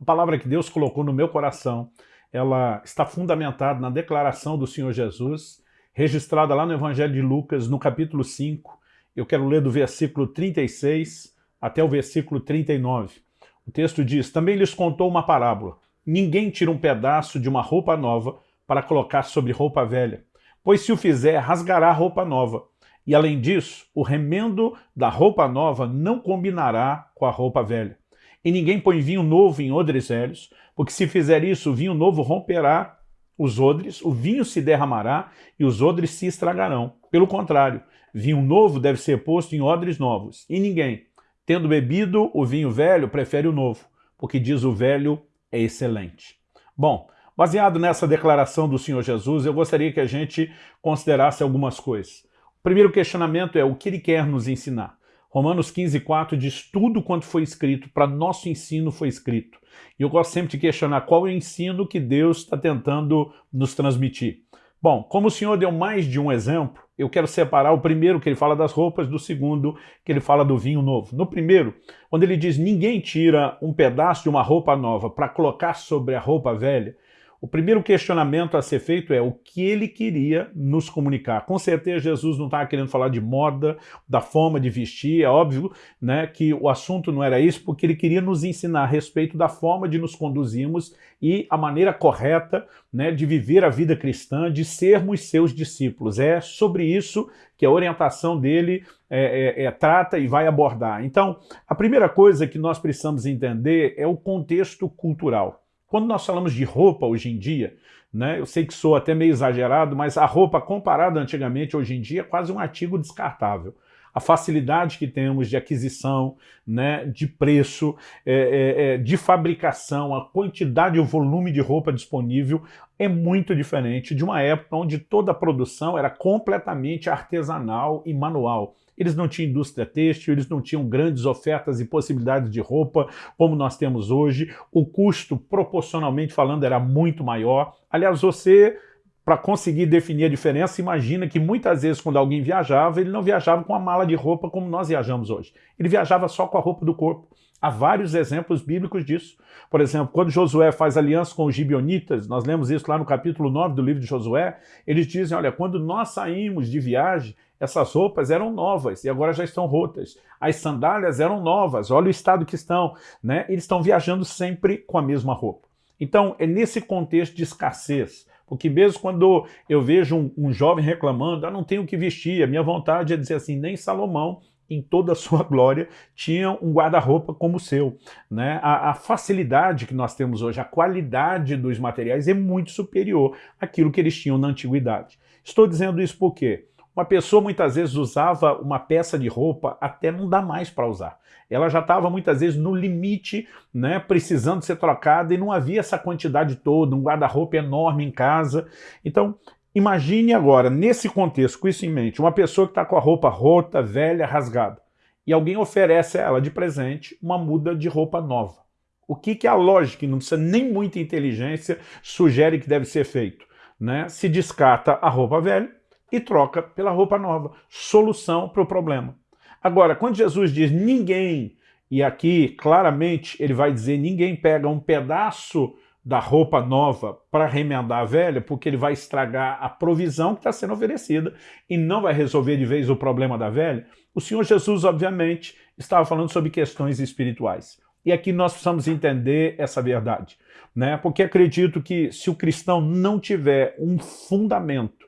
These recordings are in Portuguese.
A palavra que Deus colocou no meu coração, ela está fundamentada na declaração do Senhor Jesus, registrada lá no Evangelho de Lucas, no capítulo 5. Eu quero ler do versículo 36 até o versículo 39. O texto diz, Também lhes contou uma parábola. Ninguém tira um pedaço de uma roupa nova para colocar sobre roupa velha, pois se o fizer, rasgará a roupa nova. E além disso, o remendo da roupa nova não combinará com a roupa velha. E ninguém põe vinho novo em odres velhos, porque se fizer isso, o vinho novo romperá os odres, o vinho se derramará e os odres se estragarão. Pelo contrário, vinho novo deve ser posto em odres novos. E ninguém, tendo bebido o vinho velho, prefere o novo, porque diz o velho é excelente. Bom, baseado nessa declaração do Senhor Jesus, eu gostaria que a gente considerasse algumas coisas. O primeiro questionamento é o que ele quer nos ensinar. Romanos 15, 4 diz tudo quanto foi escrito, para nosso ensino foi escrito. E eu gosto sempre de questionar qual é o ensino que Deus está tentando nos transmitir. Bom, como o Senhor deu mais de um exemplo, eu quero separar o primeiro que ele fala das roupas, do segundo que ele fala do vinho novo. No primeiro, quando ele diz ninguém tira um pedaço de uma roupa nova para colocar sobre a roupa velha, o primeiro questionamento a ser feito é o que ele queria nos comunicar. Com certeza Jesus não estava querendo falar de moda, da forma de vestir, é óbvio né, que o assunto não era isso, porque ele queria nos ensinar a respeito da forma de nos conduzirmos e a maneira correta né, de viver a vida cristã, de sermos seus discípulos. É sobre isso que a orientação dele é, é, é, trata e vai abordar. Então, a primeira coisa que nós precisamos entender é o contexto cultural. Quando nós falamos de roupa hoje em dia, né, eu sei que sou até meio exagerado, mas a roupa comparada antigamente, hoje em dia, é quase um artigo descartável. A facilidade que temos de aquisição, né, de preço, é, é, é de fabricação, a quantidade e o volume de roupa disponível é muito diferente de uma época onde toda a produção era completamente artesanal e manual. Eles não tinham indústria têxtil, eles não tinham grandes ofertas e possibilidades de roupa como nós temos hoje. O custo, proporcionalmente falando, era muito maior. Aliás, você para conseguir definir a diferença, imagina que muitas vezes quando alguém viajava, ele não viajava com a mala de roupa como nós viajamos hoje. Ele viajava só com a roupa do corpo. Há vários exemplos bíblicos disso. Por exemplo, quando Josué faz aliança com os gibionitas, nós lemos isso lá no capítulo 9 do livro de Josué, eles dizem, olha, quando nós saímos de viagem, essas roupas eram novas e agora já estão rotas. As sandálias eram novas, olha o estado que estão. Né? Eles estão viajando sempre com a mesma roupa. Então, é nesse contexto de escassez, porque mesmo quando eu vejo um, um jovem reclamando, ah, não tenho o que vestir, a minha vontade é dizer assim, nem Salomão em toda a sua glória, tinha um guarda-roupa como o seu. Né? A, a, facilidade que nós temos hoje, a qualidade dos materiais é muito superior àquilo que eles tinham na antiguidade. Estou dizendo isso porque uma pessoa muitas vezes usava uma peça de roupa até não dá mais para usar. Ela já estava muitas vezes no limite, né, precisando ser trocada e não havia essa quantidade toda, um guarda-roupa enorme em casa. Então, imagine agora, nesse contexto, com isso em mente, uma pessoa que está com a roupa rota, velha, rasgada, e alguém oferece a ela de presente uma muda de roupa nova. O que, que a lógica, não precisa nem muita inteligência, sugere que deve ser feito? Né? Se descarta a roupa velha e troca pela roupa nova. Solução para o problema. Agora, quando Jesus diz ninguém, e aqui claramente ele vai dizer ninguém pega um pedaço da roupa nova para remendar a velha, porque ele vai estragar a provisão que está sendo oferecida e não vai resolver de vez o problema da velha, o Senhor Jesus, obviamente, estava falando sobre questões espirituais. E aqui nós precisamos entender essa verdade, né? porque acredito que se o cristão não tiver um fundamento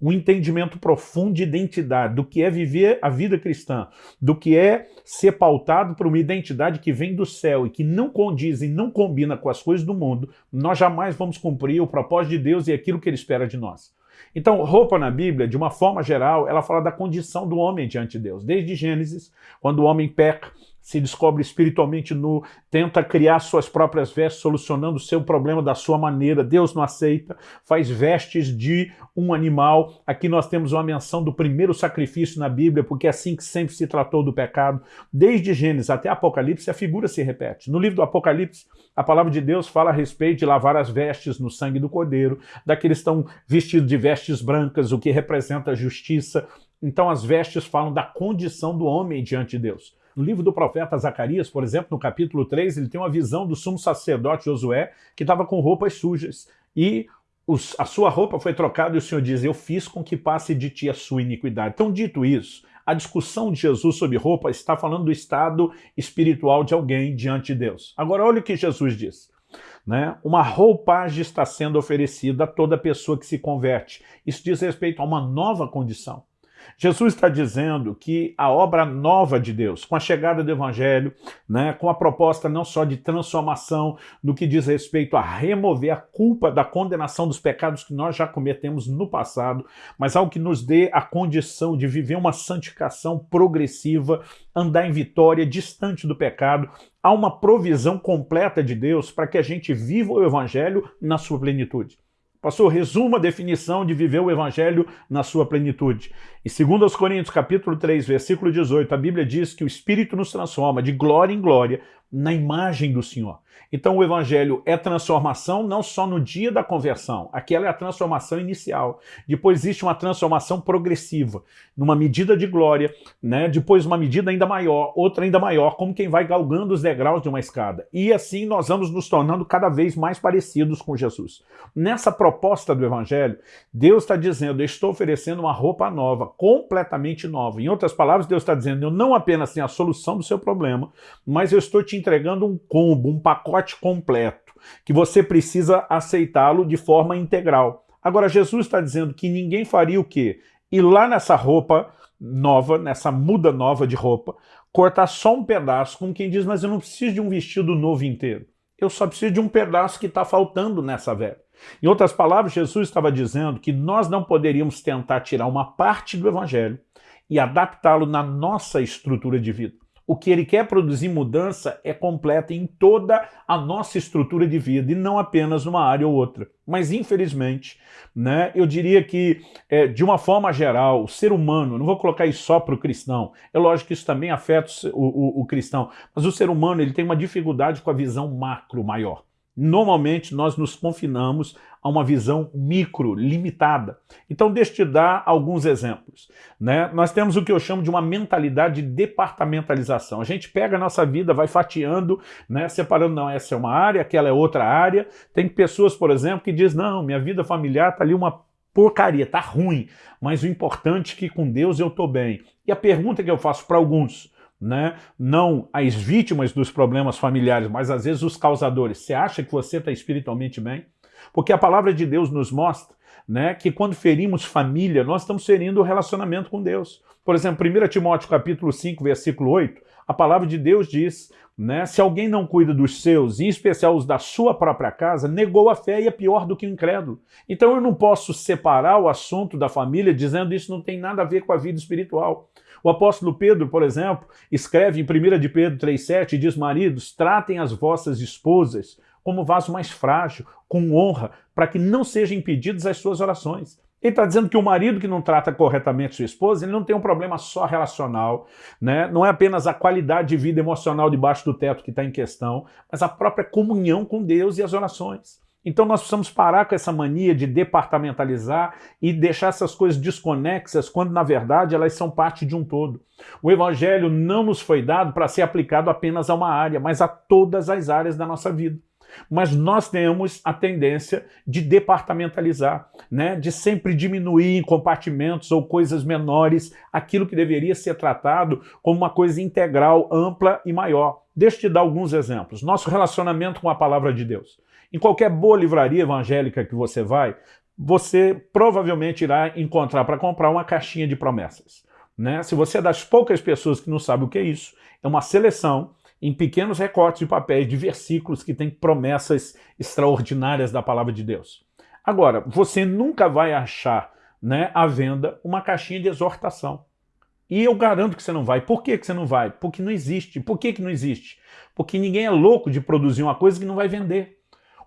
um entendimento profundo de identidade, do que é viver a vida cristã, do que é ser pautado por uma identidade que vem do céu e que não condiz e não combina com as coisas do mundo, nós jamais vamos cumprir o propósito de Deus e aquilo que Ele espera de nós. Então, roupa na Bíblia, de uma forma geral, ela fala da condição do homem diante de Deus. Desde Gênesis, quando o homem peca, se descobre espiritualmente nu, tenta criar suas próprias vestes, solucionando o seu problema da sua maneira, Deus não aceita, faz vestes de um animal. Aqui nós temos uma menção do primeiro sacrifício na Bíblia, porque é assim que sempre se tratou do pecado. Desde Gênesis até Apocalipse, a figura se repete. No livro do Apocalipse, a palavra de Deus fala a respeito de lavar as vestes no sangue do cordeiro, daqueles que estão vestidos de vestes brancas, o que representa a justiça. Então as vestes falam da condição do homem diante de Deus. No livro do profeta Zacarias, por exemplo, no capítulo 3, ele tem uma visão do sumo sacerdote Josué, que estava com roupas sujas. E os, a sua roupa foi trocada e o Senhor diz, eu fiz com que passe de ti a sua iniquidade. Então, dito isso, a discussão de Jesus sobre roupa está falando do estado espiritual de alguém diante de Deus. Agora, olha o que Jesus diz. Né? Uma roupagem está sendo oferecida a toda pessoa que se converte. Isso diz respeito a uma nova condição. Jesus está dizendo que a obra nova de Deus, com a chegada do Evangelho, né, com a proposta não só de transformação no que diz respeito a remover a culpa da condenação dos pecados que nós já cometemos no passado, mas algo que nos dê a condição de viver uma santificação progressiva, andar em vitória, distante do pecado, há uma provisão completa de Deus para que a gente viva o Evangelho na sua plenitude. Pastor, resuma a definição de viver o evangelho na sua plenitude. Em 2 Coríntios capítulo 3, versículo 18, a Bíblia diz que o Espírito nos transforma de glória em glória na imagem do Senhor. Então o evangelho é transformação não só no dia da conversão, aquela é a transformação inicial. Depois existe uma transformação progressiva, numa medida de glória, né? depois uma medida ainda maior, outra ainda maior, como quem vai galgando os degraus de uma escada. E assim nós vamos nos tornando cada vez mais parecidos com Jesus. Nessa proposta do evangelho, Deus está dizendo, eu estou oferecendo uma roupa nova, completamente nova. Em outras palavras, Deus está dizendo, eu não apenas tenho a solução do seu problema, mas eu estou te entregando um combo, um pacote completo, que você precisa aceitá-lo de forma integral. Agora, Jesus está dizendo que ninguém faria o quê? Ir lá nessa roupa nova, nessa muda nova de roupa, cortar só um pedaço, como quem diz, mas eu não preciso de um vestido novo inteiro. Eu só preciso de um pedaço que está faltando nessa velha. Em outras palavras, Jesus estava dizendo que nós não poderíamos tentar tirar uma parte do evangelho e adaptá-lo na nossa estrutura de vida. O que ele quer produzir mudança é completa em toda a nossa estrutura de vida e não apenas numa área ou outra. Mas, infelizmente, né, eu diria que, é, de uma forma geral, o ser humano, não vou colocar isso só para o cristão, é lógico que isso também afeta o, o, o cristão, mas o ser humano ele tem uma dificuldade com a visão macro maior. Normalmente nós nos confinamos a uma visão micro, limitada. Então deixa eu te dar alguns exemplos. Né? Nós temos o que eu chamo de uma mentalidade de departamentalização. A gente pega a nossa vida, vai fatiando, né? separando, não, essa é uma área, aquela é outra área. Tem pessoas, por exemplo, que dizem, não, minha vida familiar está ali uma porcaria, tá ruim, mas o importante é que com Deus eu estou bem. E a pergunta que eu faço para alguns, né? não as vítimas dos problemas familiares, mas às vezes os causadores. Você acha que você está espiritualmente bem? Porque a palavra de Deus nos mostra né, que quando ferimos família, nós estamos ferindo o relacionamento com Deus. Por exemplo, 1 Timóteo capítulo 5, versículo 8, a palavra de Deus diz, né, se alguém não cuida dos seus, em especial os da sua própria casa, negou a fé e é pior do que o incrédulo. Então eu não posso separar o assunto da família dizendo isso não tem nada a ver com a vida espiritual. O apóstolo Pedro, por exemplo, escreve em 1 de Pedro 3,7 e diz, maridos, tratem as vossas esposas como vaso mais frágil, com honra, para que não sejam impedidas as suas orações. Ele está dizendo que o marido que não trata corretamente sua esposa, ele não tem um problema só relacional, né? não é apenas a qualidade de vida emocional debaixo do teto que está em questão, mas a própria comunhão com Deus e as orações. Então nós precisamos parar com essa mania de departamentalizar e deixar essas coisas desconexas, quando na verdade elas são parte de um todo. O Evangelho não nos foi dado para ser aplicado apenas a uma área, mas a todas as áreas da nossa vida. Mas nós temos a tendência de departamentalizar, né? de sempre diminuir em compartimentos ou coisas menores aquilo que deveria ser tratado como uma coisa integral, ampla e maior. Deixa eu te dar alguns exemplos. Nosso relacionamento com a palavra de Deus. Em qualquer boa livraria evangélica que você vai, você provavelmente irá encontrar para comprar uma caixinha de promessas. Né? Se você é das poucas pessoas que não sabe o que é isso, é uma seleção em pequenos recortes de papéis de versículos que têm promessas extraordinárias da palavra de Deus. Agora, você nunca vai achar né, à venda uma caixinha de exortação. E eu garanto que você não vai. Por que, que você não vai? Porque não existe. Por que, que não existe? Porque ninguém é louco de produzir uma coisa que não vai vender.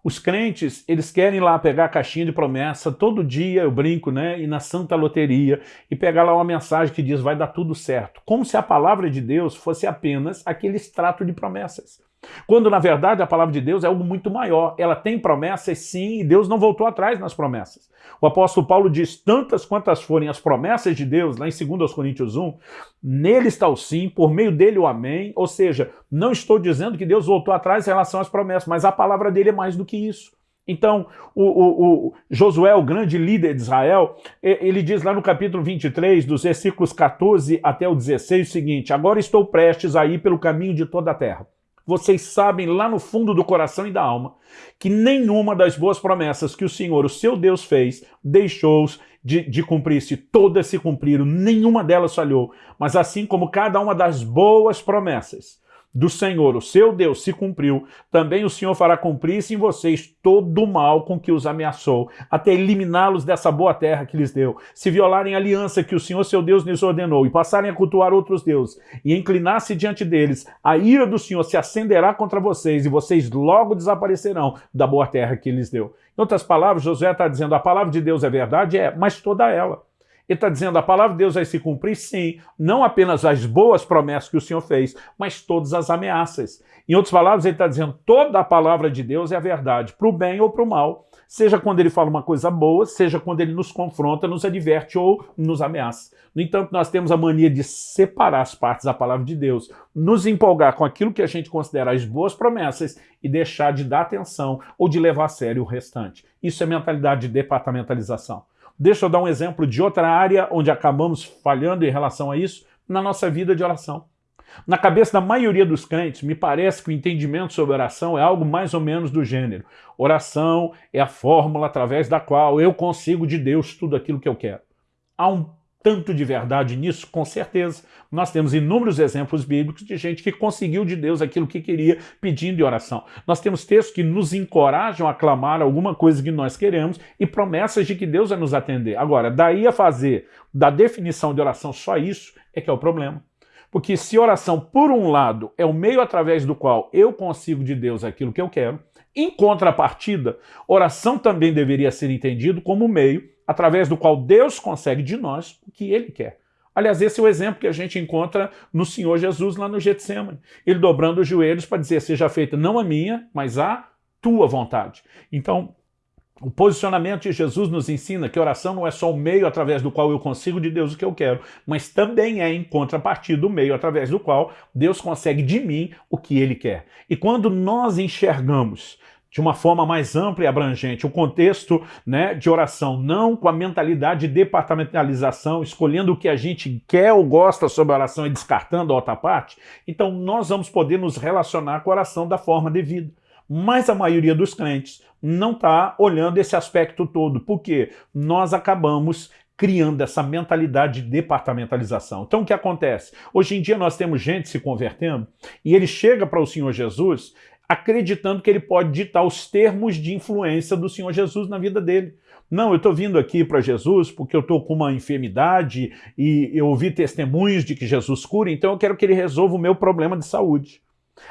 Os crentes, eles querem lá pegar a caixinha de promessa, todo dia eu brinco, né, e na santa loteria, e pegar lá uma mensagem que diz vai dar tudo certo. Como se a palavra de Deus fosse apenas aquele extrato de promessas. Quando, na verdade, a palavra de Deus é algo muito maior. Ela tem promessas, sim, e Deus não voltou atrás nas promessas. O apóstolo Paulo diz, tantas quantas forem as promessas de Deus, lá em 2 Coríntios 1, nele está o sim, por meio dele o amém. Ou seja, não estou dizendo que Deus voltou atrás em relação às promessas, mas a palavra dele é mais do que isso. Então, o, o, o, Josué, o grande líder de Israel, ele diz lá no capítulo 23, dos versículos 14 até o 16, o seguinte, Agora estou prestes a ir pelo caminho de toda a terra vocês sabem lá no fundo do coração e da alma que nenhuma das boas promessas que o Senhor, o seu Deus, fez, deixou de, de cumprir-se. Todas se cumpriram, nenhuma delas falhou. Mas assim como cada uma das boas promessas do Senhor, o seu Deus, se cumpriu, também o Senhor fará cumprir-se em vocês todo o mal com que os ameaçou, até eliminá-los dessa boa terra que lhes deu. Se violarem a aliança que o Senhor, seu Deus, lhes ordenou, e passarem a cultuar outros deuses, e inclinar-se diante deles, a ira do Senhor se acenderá contra vocês, e vocês logo desaparecerão da boa terra que lhes deu. Em outras palavras, Josué está dizendo, a palavra de Deus é verdade? É, mas toda ela. Ele está dizendo, a palavra de Deus vai se cumprir? Sim, não apenas as boas promessas que o Senhor fez, mas todas as ameaças. Em outras palavras, ele está dizendo, toda a palavra de Deus é a verdade, para o bem ou para o mal. Seja quando ele fala uma coisa boa, seja quando ele nos confronta, nos adverte ou nos ameaça. No entanto, nós temos a mania de separar as partes da palavra de Deus, nos empolgar com aquilo que a gente considera as boas promessas e deixar de dar atenção ou de levar a sério o restante. Isso é mentalidade de departamentalização. Deixa eu dar um exemplo de outra área onde acabamos falhando em relação a isso, na nossa vida de oração. Na cabeça da maioria dos crentes, me parece que o entendimento sobre oração é algo mais ou menos do gênero. Oração é a fórmula através da qual eu consigo de Deus tudo aquilo que eu quero. Há um tanto de verdade nisso? Com certeza. Nós temos inúmeros exemplos bíblicos de gente que conseguiu de Deus aquilo que queria pedindo em oração. Nós temos textos que nos encorajam a clamar alguma coisa que nós queremos e promessas de que Deus vai nos atender. Agora, daí a fazer da definição de oração só isso é que é o problema. Porque se oração, por um lado, é o meio através do qual eu consigo de Deus aquilo que eu quero, em contrapartida, oração também deveria ser entendido como meio através do qual Deus consegue de nós o que Ele quer. Aliás, esse é o exemplo que a gente encontra no Senhor Jesus lá no Getsemane. Ele dobrando os joelhos para dizer, seja feita não a minha, mas a tua vontade. Então, o posicionamento de Jesus nos ensina que oração não é só o meio através do qual eu consigo de Deus o que eu quero, mas também é em contrapartida o meio através do qual Deus consegue de mim o que Ele quer. E quando nós enxergamos de uma forma mais ampla e abrangente, o contexto né, de oração, não com a mentalidade de departamentalização, escolhendo o que a gente quer ou gosta sobre a oração e descartando a outra parte, então nós vamos poder nos relacionar com a oração da forma devida. Mas a maioria dos crentes não está olhando esse aspecto todo, porque nós acabamos criando essa mentalidade de departamentalização. Então o que acontece? Hoje em dia nós temos gente se convertendo e ele chega para o Senhor Jesus acreditando que ele pode ditar os termos de influência do Senhor Jesus na vida dele. Não, eu estou vindo aqui para Jesus porque eu estou com uma enfermidade e eu ouvi testemunhos de que Jesus cura, então eu quero que ele resolva o meu problema de saúde.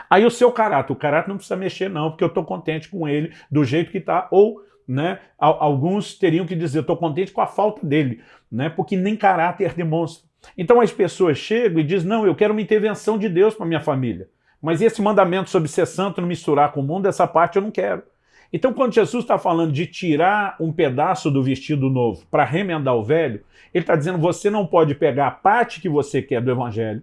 Aí o seu caráter, o caráter não precisa mexer não, porque eu estou contente com ele do jeito que está, ou né, alguns teriam que dizer, estou contente com a falta dele, né, porque nem caráter demonstra. Então as pessoas chegam e dizem, não, eu quero uma intervenção de Deus para minha família. Mas esse mandamento sobre ser santo não misturar com o mundo, essa parte eu não quero. Então, quando Jesus está falando de tirar um pedaço do vestido novo para remendar o velho, ele está dizendo você não pode pegar a parte que você quer do evangelho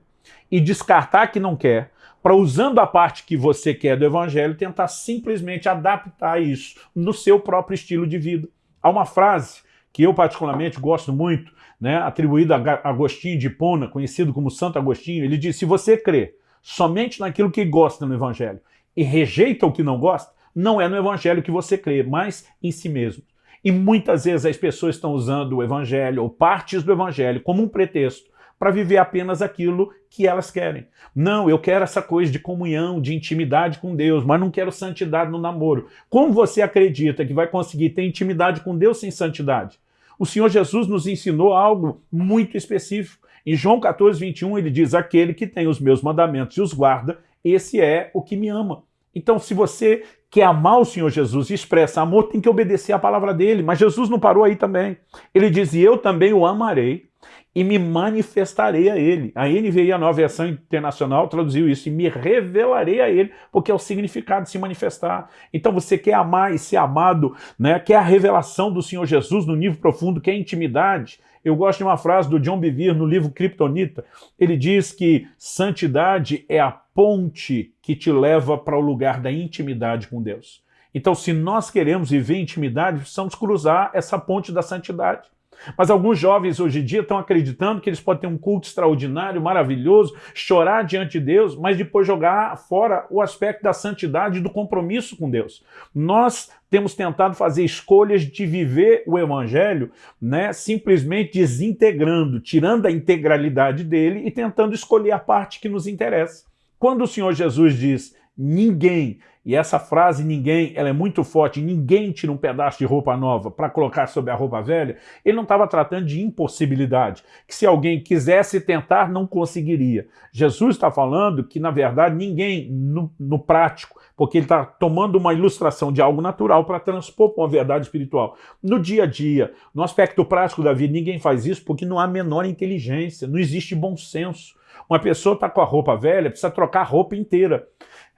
e descartar que não quer, para usando a parte que você quer do evangelho, tentar simplesmente adaptar isso no seu próprio estilo de vida. Há uma frase que eu particularmente gosto muito, né, atribuída a Agostinho de Hipona, conhecido como Santo Agostinho, ele diz, se você crê somente naquilo que gosta no Evangelho e rejeita o que não gosta, não é no Evangelho que você crê, mas em si mesmo. E muitas vezes as pessoas estão usando o Evangelho ou partes do Evangelho como um pretexto para viver apenas aquilo que elas querem. Não, eu quero essa coisa de comunhão, de intimidade com Deus, mas não quero santidade no namoro. Como você acredita que vai conseguir ter intimidade com Deus sem santidade? O Senhor Jesus nos ensinou algo muito específico. Em João 14, 21, ele diz, aquele que tem os meus mandamentos e os guarda, esse é o que me ama. Então, se você quer amar o Senhor Jesus e expressa amor, tem que obedecer à palavra dele. Mas Jesus não parou aí também. Ele diz, eu também o amarei e me manifestarei a ele. A NVI, a nova versão internacional, traduziu isso, e me revelarei a ele, porque é o significado de se manifestar. Então você quer amar e ser amado, né? quer a revelação do Senhor Jesus no nível profundo, quer intimidade. Eu gosto de uma frase do John Bevere no livro Kryptonita. Ele diz que santidade é a ponte que te leva para o lugar da intimidade com Deus. Então, se nós queremos viver intimidade, precisamos cruzar essa ponte da santidade. Mas alguns jovens hoje em dia estão acreditando que eles podem ter um culto extraordinário, maravilhoso, chorar diante de Deus, mas depois jogar fora o aspecto da santidade e do compromisso com Deus. Nós temos tentado fazer escolhas de viver o evangelho, né, simplesmente desintegrando, tirando a integralidade dele e tentando escolher a parte que nos interessa. Quando o Senhor Jesus diz, ninguém e essa frase ninguém, ela é muito forte, ninguém tira um pedaço de roupa nova para colocar sobre a roupa velha, ele não estava tratando de impossibilidade, que se alguém quisesse tentar, não conseguiria. Jesus está falando que, na verdade, ninguém, no, no prático, porque ele está tomando uma ilustração de algo natural para transpor para uma verdade espiritual. No dia a dia, no aspecto prático da vida, ninguém faz isso porque não há menor inteligência, não existe bom senso. Uma pessoa está com a roupa velha, precisa trocar a roupa inteira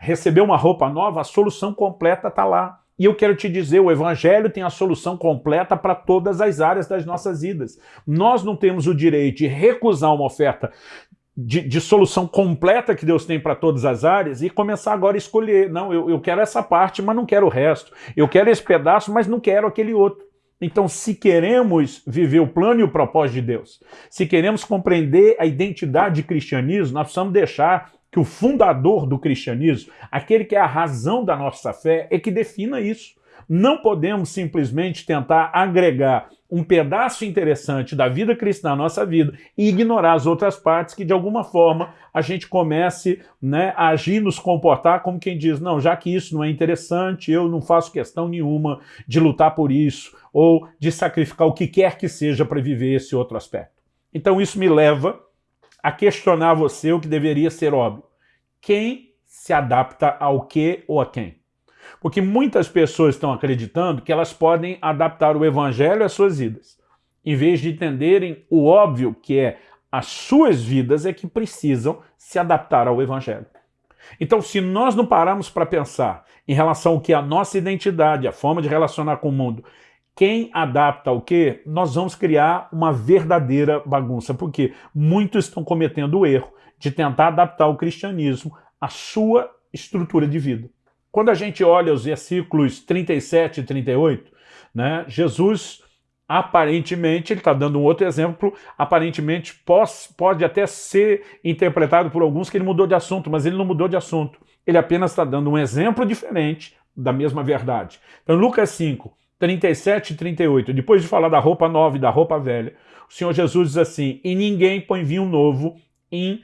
receber uma roupa nova, a solução completa está lá. E eu quero te dizer, o Evangelho tem a solução completa para todas as áreas das nossas vidas. Nós não temos o direito de recusar uma oferta de, de solução completa que Deus tem para todas as áreas e começar agora a escolher. Não, eu, eu quero essa parte, mas não quero o resto. Eu quero esse pedaço, mas não quero aquele outro. Então, se queremos viver o plano e o propósito de Deus, se queremos compreender a identidade de cristianismo, nós precisamos deixar que o fundador do cristianismo, aquele que é a razão da nossa fé, é que defina isso. Não podemos simplesmente tentar agregar um pedaço interessante da vida cristã na nossa vida e ignorar as outras partes que, de alguma forma, a gente comece né, a agir, nos comportar como quem diz, não, já que isso não é interessante, eu não faço questão nenhuma de lutar por isso ou de sacrificar o que quer que seja para viver esse outro aspecto. Então isso me leva a questionar você o que deveria ser óbvio. Quem se adapta ao que ou a quem? Porque muitas pessoas estão acreditando que elas podem adaptar o evangelho às suas vidas, em vez de entenderem o óbvio que é as suas vidas é que precisam se adaptar ao evangelho. Então, se nós não pararmos para pensar em relação ao que é a nossa identidade, a forma de relacionar com o mundo, quem adapta o quê, nós vamos criar uma verdadeira bagunça, porque muitos estão cometendo o erro de tentar adaptar o cristianismo à sua estrutura de vida. Quando a gente olha os versículos 37 e 38, né, Jesus aparentemente, ele está dando um outro exemplo, aparentemente pode, pode até ser interpretado por alguns que ele mudou de assunto, mas ele não mudou de assunto. Ele apenas está dando um exemplo diferente da mesma verdade. Então, Lucas 5, 37 e 38, depois de falar da roupa nova e da roupa velha, o Senhor Jesus diz assim, e ninguém põe vinho novo em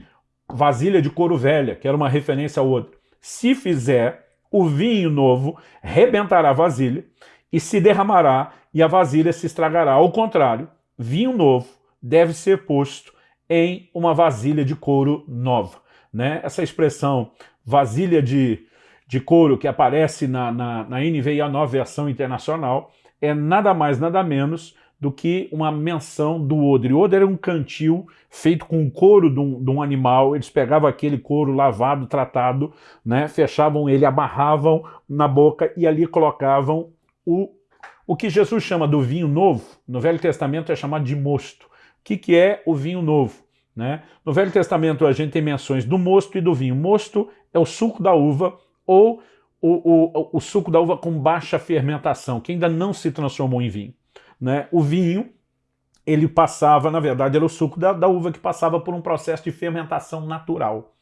vasilha de couro velha, que era uma referência ao outro. Se fizer, o vinho novo rebentará a vasilha e se derramará e a vasilha se estragará. Ao contrário, vinho novo deve ser posto em uma vasilha de couro nova. Né? Essa expressão vasilha de de couro que aparece na, na, na NVIA nova versão internacional é nada mais, nada menos do que uma menção do odre. O odre era um cantil feito com couro de um, de um, animal, eles pegavam aquele couro lavado, tratado, né, fechavam ele, amarravam na boca e ali colocavam o, o que Jesus chama do vinho novo, no Velho Testamento é chamado de mosto. O que, que é o vinho novo? Né? No Velho Testamento a gente tem menções do mosto e do vinho. Mosto é o suco da uva ou o, o, o suco da uva com baixa fermentação, que ainda não se transformou em vinho. Né? O vinho, ele passava, na verdade, era o suco da, da uva que passava por um processo de fermentação natural.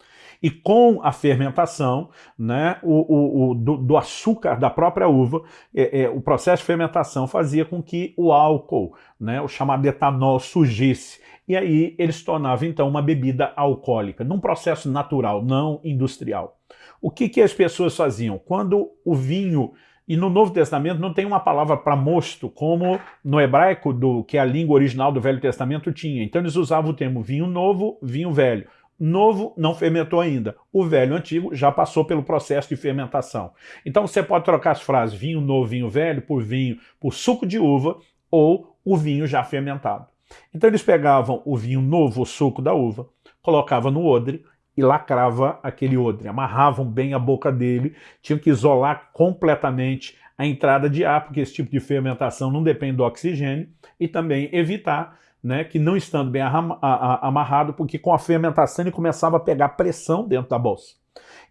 E com a fermentação né, o, o, o do, do, açúcar da própria uva, é, é, o processo de fermentação fazia com que o álcool, né, o chamado etanol, surgisse. E aí ele se tornava, então, uma bebida alcoólica, num processo natural, não industrial. O que, que as pessoas faziam? Quando o vinho, e no Novo Testamento não tem uma palavra para mosto, como no hebraico, do, que é a língua original do Velho Testamento, tinha. Então eles usavam o termo vinho novo, vinho velho. Novo não fermentou ainda. O velho antigo já passou pelo processo de fermentação. Então você pode trocar as frases vinho novo, vinho velho por vinho, por suco de uva ou o vinho já fermentado. Então eles pegavam o vinho novo, o suco da uva, colocavam no odre e lacrava aquele odre, amarravam bem a boca dele, tinham que isolar completamente a entrada de ar, porque esse tipo de fermentação não depende do oxigênio, e também evitar né, que não estando bem amarrado, porque com a fermentação ele começava a pegar pressão dentro da bolsa.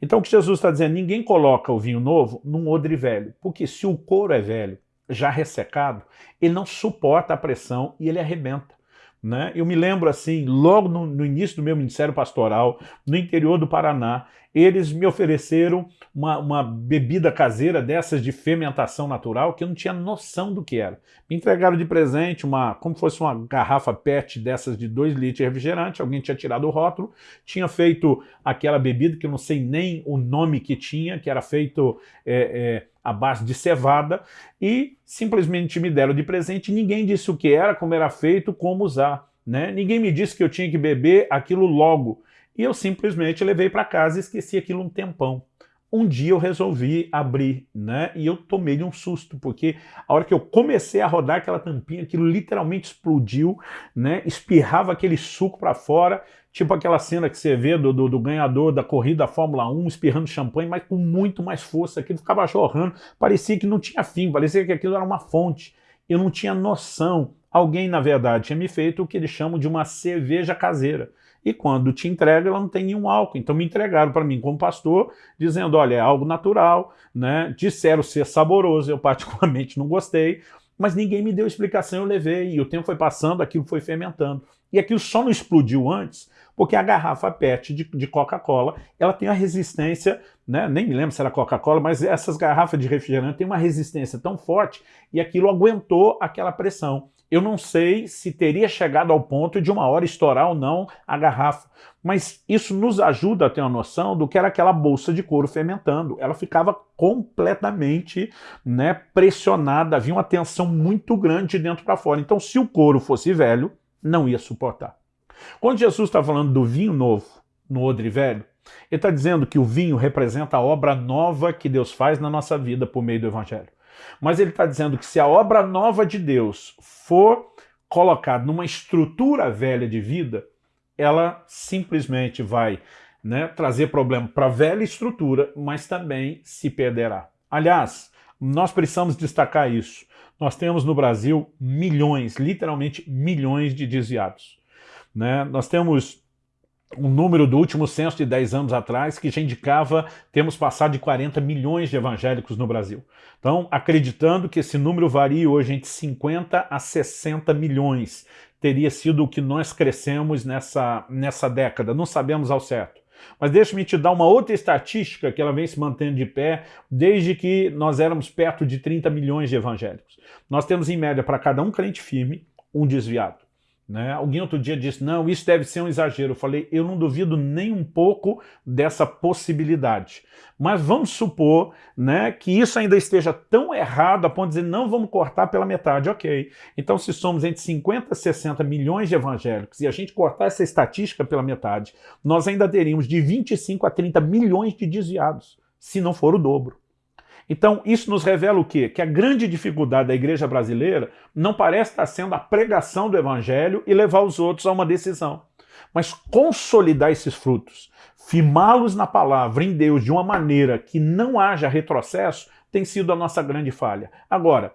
Então o que Jesus está dizendo, ninguém coloca o vinho novo num odre velho, porque se o couro é velho, já ressecado, ele não suporta a pressão e ele arrebenta. Né? Eu me lembro assim, logo no, no, início do meu ministério pastoral, no interior do Paraná, eles me ofereceram uma, uma, bebida caseira dessas de fermentação natural que eu não tinha noção do que era. Me entregaram de presente uma, como fosse uma garrafa PET dessas de 2 litros de refrigerante, alguém tinha tirado o rótulo, tinha feito aquela bebida que eu não sei nem o nome que tinha, que era feito é, é, à base de cevada, e simplesmente me deram de presente, ninguém disse o que era, como era feito, como usar. Né? Ninguém me disse que eu tinha que beber aquilo logo. E eu simplesmente levei para casa e esqueci aquilo um tempão um dia eu resolvi abrir, né? E eu tomei de um susto, porque a hora que eu comecei a rodar aquela tampinha, aquilo literalmente explodiu, né? Espirrava aquele suco para fora, tipo aquela cena que você vê do, do, do, ganhador da corrida da Fórmula 1 espirrando champanhe, mas com muito mais força, aquilo ficava jorrando, parecia que não tinha fim, parecia que aquilo era uma fonte. Eu não tinha noção. Alguém, na verdade, tinha me feito o que eles chamam de uma cerveja caseira e quando te entrega ela não tem nenhum álcool. Então me entregaram para mim como pastor, dizendo, olha, é algo natural, né? disseram ser saboroso, eu particularmente não gostei, mas ninguém me deu explicação, eu levei, e o tempo foi passando, aquilo foi fermentando. E aquilo só não explodiu antes, porque a garrafa PET de, de Coca-Cola, ela tem uma resistência, né? nem me lembro se era Coca-Cola, mas essas garrafas de refrigerante têm uma resistência tão forte, e aquilo aguentou aquela pressão. Eu não sei se teria chegado ao ponto de uma hora estourar ou não a garrafa, mas isso nos ajuda a ter uma noção do que era aquela bolsa de couro fermentando. Ela ficava completamente né, pressionada, havia uma tensão muito grande de dentro para fora. Então, se o couro fosse velho, não ia suportar. Quando Jesus está falando do vinho novo no odre velho, ele está dizendo que o vinho representa a obra nova que Deus faz na nossa vida por meio do Evangelho. Mas ele está dizendo que se a obra nova de Deus for colocada numa estrutura velha de vida, ela simplesmente vai né, trazer problema para a velha estrutura, mas também se perderá. Aliás, nós precisamos destacar isso. Nós temos no Brasil milhões, literalmente milhões de desviados. Né? Nós temos um número do último censo de 10 anos atrás que já indicava temos passado de 40 milhões de evangélicos no Brasil. Então, acreditando que esse número varia hoje entre 50 a 60 milhões, teria sido o que nós crescemos nessa, nessa década, não sabemos ao certo. Mas deixa-me te dar uma outra estatística que ela vem se mantendo de pé desde que nós éramos perto de 30 milhões de evangélicos. Nós temos em média para cada um crente firme, um desviado. Né? Alguém outro dia disse, não, isso deve ser um exagero. Eu falei, eu não duvido nem um pouco dessa possibilidade. Mas vamos supor né, que isso ainda esteja tão errado a ponto de dizer, não, vamos cortar pela metade. Ok. Então, se somos entre 50 e 60 milhões de evangélicos e a gente cortar essa estatística pela metade, nós ainda teríamos de 25 a 30 milhões de desviados, se não for o dobro. Então, isso nos revela o quê? Que a grande dificuldade da igreja brasileira não parece estar sendo a pregação do evangelho e levar os outros a uma decisão, mas consolidar esses frutos, firmá-los na palavra, em Deus, de uma maneira que não haja retrocesso, tem sido a nossa grande falha. Agora,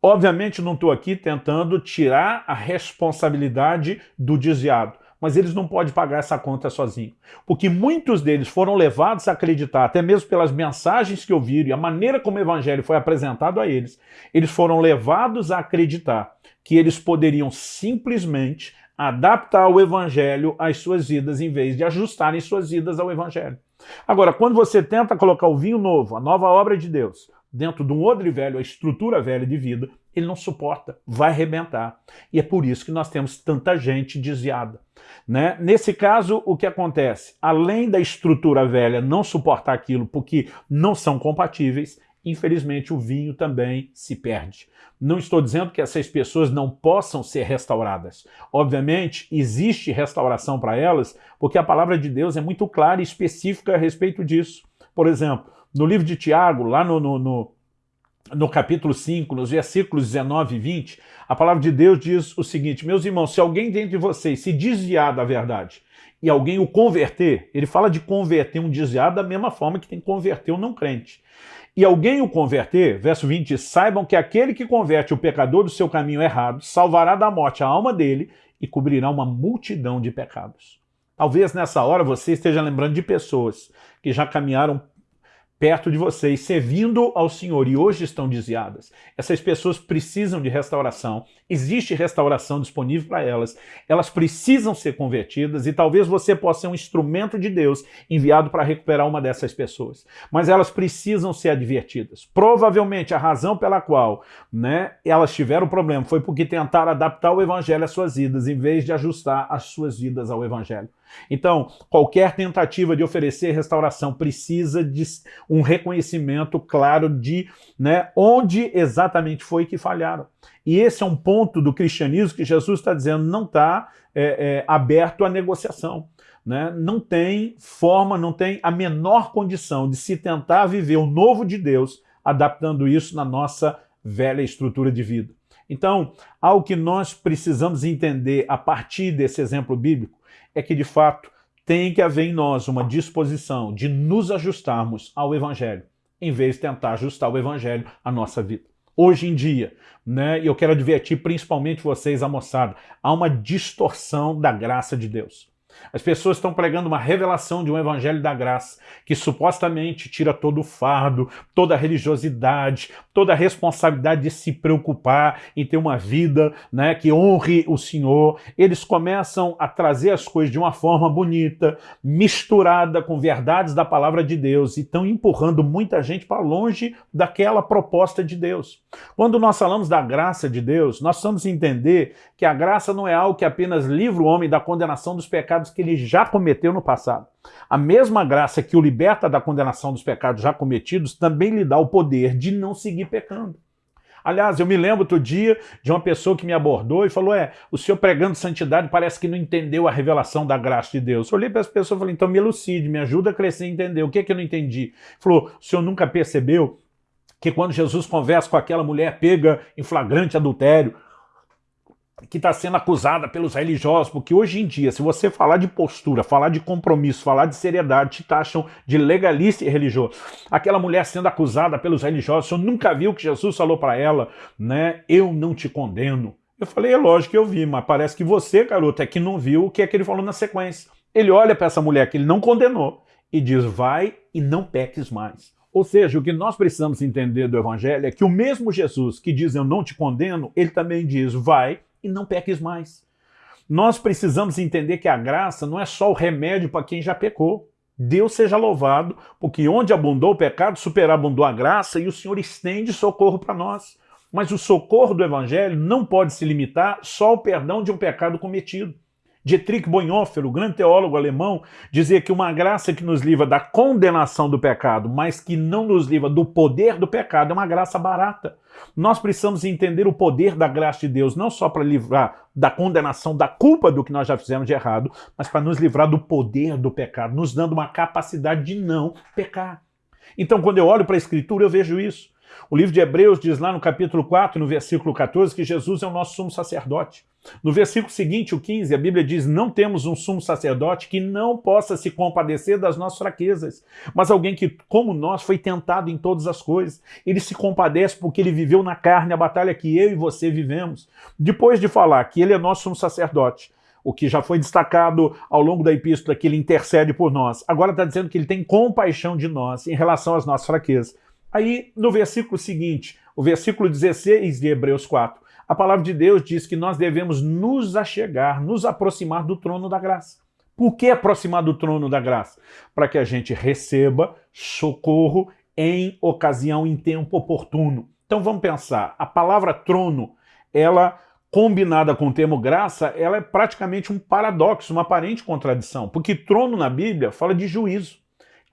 obviamente não estou aqui tentando tirar a responsabilidade do desviado, mas eles não podem pagar essa conta sozinhos. Porque muitos deles foram levados a acreditar, até mesmo pelas mensagens que ouviram e a maneira como o evangelho foi apresentado a eles, eles foram levados a acreditar que eles poderiam simplesmente adaptar o evangelho às suas vidas em vez de ajustarem suas vidas ao evangelho. Agora, quando você tenta colocar o vinho novo, a nova obra de Deus, dentro de um odre velho, a estrutura velha de vida, ele não suporta, vai arrebentar. E é por isso que nós temos tanta gente desviada. Né? Nesse caso, o que acontece? Além da estrutura velha não suportar aquilo porque não são compatíveis, infelizmente o vinho também se perde. Não estou dizendo que essas pessoas não possam ser restauradas. Obviamente, existe restauração para elas, porque a palavra de Deus é muito clara e específica a respeito disso. Por exemplo, no livro de Tiago, lá no, no, no no capítulo 5, nos versículos 19 e 20, a palavra de Deus diz o seguinte, meus irmãos, se alguém dentre vocês se desviar da verdade e alguém o converter, ele fala de converter um desviado da mesma forma que tem que converter um não crente. E alguém o converter, verso 20, saibam que aquele que converte o pecador do seu caminho errado, salvará da morte a alma dele e cobrirá uma multidão de pecados. Talvez nessa hora você esteja lembrando de pessoas que já caminharam perto de vocês, servindo ao Senhor, e hoje estão desviadas. Essas pessoas precisam de restauração, existe restauração disponível para elas, elas precisam ser convertidas, e talvez você possa ser um instrumento de Deus enviado para recuperar uma dessas pessoas. Mas elas precisam ser advertidas. Provavelmente a razão pela qual né, elas tiveram problema foi porque tentaram adaptar o Evangelho às suas vidas, em vez de ajustar as suas vidas ao Evangelho. Então, qualquer tentativa de oferecer restauração precisa de um reconhecimento claro de né, onde exatamente foi que falharam. E esse é um ponto do cristianismo que Jesus está dizendo não está é, é, aberto à negociação. Né? Não tem forma, não tem a menor condição de se tentar viver o novo de Deus adaptando isso na nossa velha estrutura de vida. Então, algo que nós precisamos entender a partir desse exemplo bíblico é que, de fato, tem que haver em nós uma disposição de nos ajustarmos ao Evangelho, em vez de tentar ajustar o Evangelho à nossa vida. Hoje em dia, né, e eu quero advertir principalmente vocês, a moçada, há uma distorção da graça de Deus. As pessoas estão pregando uma revelação de um evangelho da graça, que supostamente tira todo o fardo, toda a religiosidade, toda a responsabilidade de se preocupar em ter uma vida né, que honre o Senhor. Eles começam a trazer as coisas de uma forma bonita, misturada com verdades da palavra de Deus, e estão empurrando muita gente para longe daquela proposta de Deus. Quando nós falamos da graça de Deus, nós precisamos entender que a graça não é algo que apenas livra o homem da condenação dos pecados pecados que ele já cometeu no passado. A mesma graça que o liberta da condenação dos pecados já cometidos também lhe dá o poder de não seguir pecando. Aliás, eu me lembro outro dia de uma pessoa que me abordou e falou, é, o senhor pregando santidade parece que não entendeu a revelação da graça de Deus. Eu olhei para essa pessoa e falei, então me elucide, me ajuda a crescer e entender. O que é que eu não entendi? Falou, o senhor nunca percebeu que quando Jesus conversa com aquela mulher pega em flagrante adultério, que está sendo acusada pelos religiosos, porque hoje em dia, se você falar de postura, falar de compromisso, falar de seriedade, te taxam de legalista e religioso. Aquela mulher sendo acusada pelos religiosos, você nunca viu que Jesus falou para ela, né? Eu não te condeno. Eu falei, é lógico que eu vi, mas parece que você, garoto, é que não viu o que é que ele falou na sequência. Ele olha para essa mulher que ele não condenou e diz, vai e não peques mais. Ou seja, o que nós precisamos entender do Evangelho é que o mesmo Jesus que diz eu não te condeno, ele também diz vai e não peques mais. Nós precisamos entender que a graça não é só o remédio para quem já pecou. Deus seja louvado, porque onde abundou o pecado, superabundou a graça e o Senhor estende socorro para nós. Mas o socorro do Evangelho não pode se limitar só ao perdão de um pecado cometido. Dietrich Bonhoeffer, o grande teólogo alemão, dizia que uma graça que nos livra da condenação do pecado, mas que não nos livra do poder do pecado, é uma graça barata. Nós precisamos entender o poder da graça de Deus, não só para livrar da condenação, da culpa do que nós já fizemos de errado, mas para nos livrar do poder do pecado, nos dando uma capacidade de não pecar. Então, quando eu olho para a Escritura, eu vejo isso. O livro de Hebreus diz lá no capítulo 4, no versículo 14, que Jesus é o nosso sumo sacerdote. No versículo seguinte, o 15, a Bíblia diz, não temos um sumo sacerdote que não possa se compadecer das nossas fraquezas, mas alguém que, como nós, foi tentado em todas as coisas. Ele se compadece porque ele viveu na carne a batalha que eu e você vivemos. Depois de falar que ele é nosso sumo sacerdote, o que já foi destacado ao longo da epístola, que ele intercede por nós, agora está dizendo que ele tem compaixão de nós em relação às nossas fraquezas. Aí, no versículo seguinte, o versículo 16 de Hebreus 4, a palavra de Deus diz que nós devemos nos achegar, nos aproximar do trono da graça. Por que aproximar do trono da graça? Para que a gente receba socorro em ocasião, em tempo oportuno. Então vamos pensar, a palavra trono, ela combinada com o termo graça, ela é praticamente um paradoxo, uma aparente contradição, porque trono na Bíblia fala de juízo.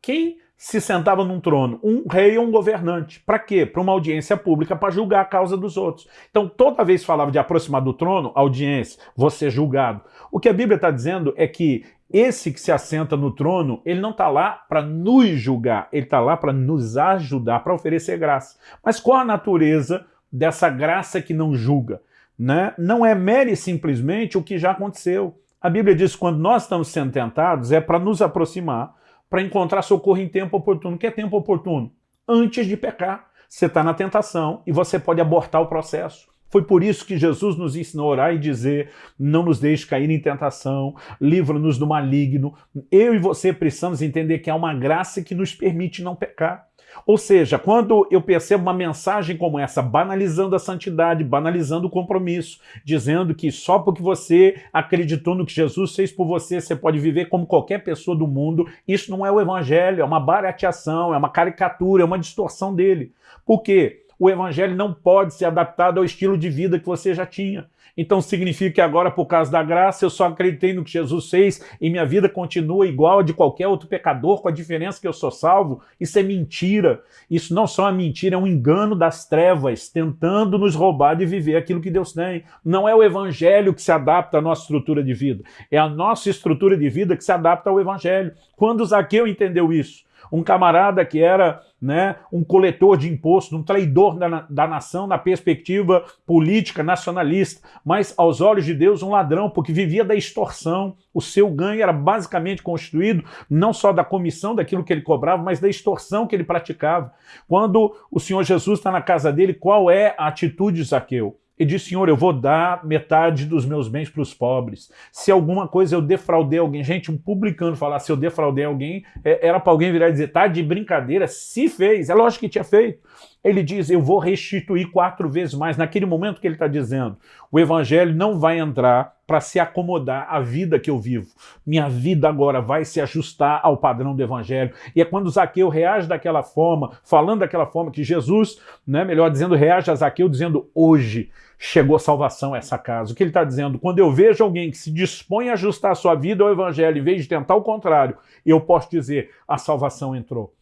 Quem se sentava num trono, um rei ou um governante. Para quê? Para uma audiência pública, para julgar a causa dos outros. Então, toda vez que falava de aproximar do trono, audiência, você julgado. O que a Bíblia está dizendo é que esse que se assenta no trono, ele não está lá para nos julgar, ele está lá para nos ajudar, para oferecer graça. Mas qual a natureza dessa graça que não julga? Né? Não é mere simplesmente o que já aconteceu. A Bíblia diz que quando nós estamos sendo tentados é para nos aproximar, para encontrar socorro em tempo oportuno. O que é tempo oportuno? Antes de pecar. Você está na tentação e você pode abortar o processo. Foi por isso que Jesus nos ensinou a orar e dizer, não nos deixe cair em tentação, livra-nos do maligno. Eu e você precisamos entender que há uma graça que nos permite não pecar. Ou seja, quando eu percebo uma mensagem como essa, banalizando a santidade, banalizando o compromisso, dizendo que só porque você acreditou no que Jesus fez por você, você pode viver como qualquer pessoa do mundo, isso não é o evangelho, é uma barateação, é uma caricatura, é uma distorção dele. Por quê? o evangelho não pode ser adaptado ao estilo de vida que você já tinha. Então significa que agora, por causa da graça, eu só acreditei no que Jesus fez e minha vida continua igual a de qualquer outro pecador, com a diferença que eu sou salvo. Isso é mentira. Isso não só é mentira, é um engano das trevas, tentando nos roubar de viver aquilo que Deus tem. Não é o evangelho que se adapta à nossa estrutura de vida, é a nossa estrutura de vida que se adapta ao evangelho. Quando Zaqueu entendeu isso, um camarada que era né, um coletor de impostos, um traidor da, da nação na perspectiva política nacionalista, mas aos olhos de Deus um ladrão, porque vivia da extorsão. O seu ganho era basicamente constituído não só da comissão daquilo que ele cobrava, mas da extorsão que ele praticava. Quando o Senhor Jesus está na casa dele, qual é a atitude de Zaqueu? E diz, Senhor, eu vou dar metade dos meus bens para os pobres. Se alguma coisa eu defraudei alguém, gente, um publicano falar se eu defraudei alguém, é, era para alguém virar e dizer, tá de brincadeira, se fez, é lógico que tinha feito. Ele diz, eu vou restituir quatro vezes mais. Naquele momento que ele está dizendo, o evangelho não vai entrar para se acomodar à vida que eu vivo. Minha vida agora vai se ajustar ao padrão do evangelho. E é quando Zaqueu reage daquela forma, falando daquela forma que Jesus, né, melhor dizendo, reage a Zaqueu dizendo, hoje chegou salvação a essa casa. O que ele está dizendo? Quando eu vejo alguém que se dispõe a ajustar a sua vida ao evangelho, em vez de tentar o contrário, eu posso dizer, a salvação entrou.